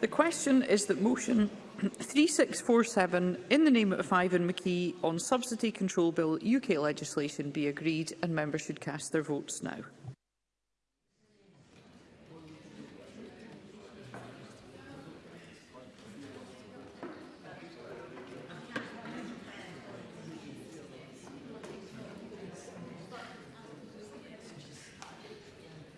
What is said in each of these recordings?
The question is that motion 3647 in the name of Ivan McKee on Subsidy Control Bill UK legislation be agreed and members should cast their votes now.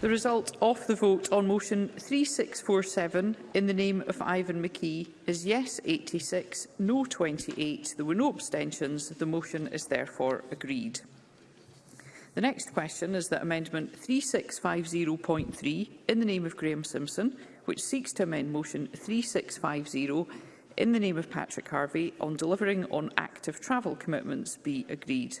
The result of the vote on motion 3647 in the name of Ivan McKee is yes 86, no 28. There were no abstentions. The motion is therefore agreed. The next question is that Amendment 3650.3 in the name of Graham Simpson, which seeks to amend motion 3650 in the name of Patrick Harvey on delivering on active travel commitments be agreed.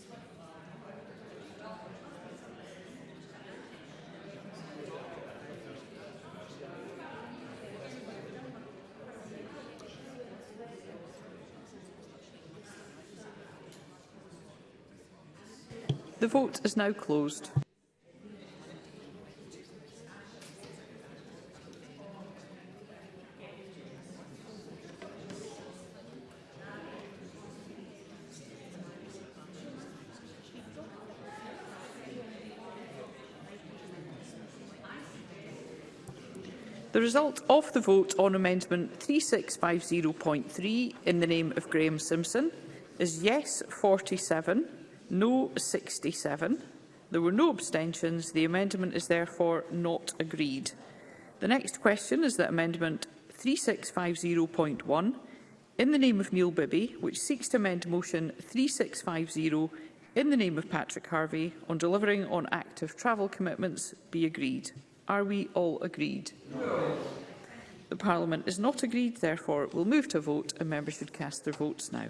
The vote is now closed. The result of the vote on Amendment 3650.3 in the name of Graham Simpson is yes 47, no 67. There were no abstentions. The amendment is therefore not agreed. The next question is that Amendment 3650.1, in the name of Neil Bibby, which seeks to amend Motion 3650 in the name of Patrick Harvey on delivering on active travel commitments, be agreed. Are we all agreed? No. The Parliament is not agreed, therefore it will move to vote and members should cast their votes now.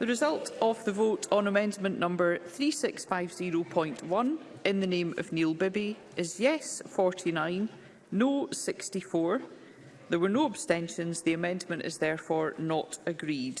The result of the vote on amendment number 3650.1 in the name of Neil Bibby is yes 49, no 64. There were no abstentions. The amendment is therefore not agreed.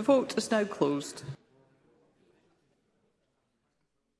The vote is now closed.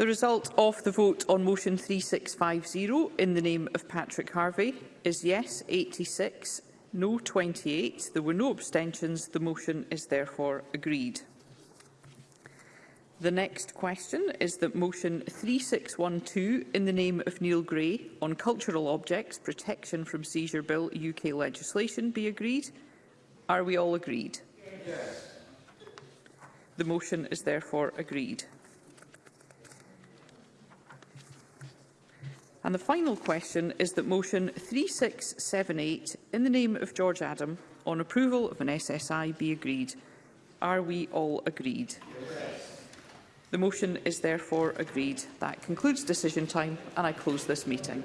The result of the vote on motion 3650 in the name of Patrick Harvey is yes 86, No 28. There were no abstentions. The motion is therefore agreed. The next question is that motion 3612 in the name of Neil Gray on cultural objects protection from seizure bill UK legislation be agreed. Are we all agreed? Yes. The motion is therefore agreed. And the final question is that motion 3678 in the name of George Adam, on approval of an SSI be agreed. Are we all agreed? The motion is therefore agreed. That concludes decision time and I close this meeting.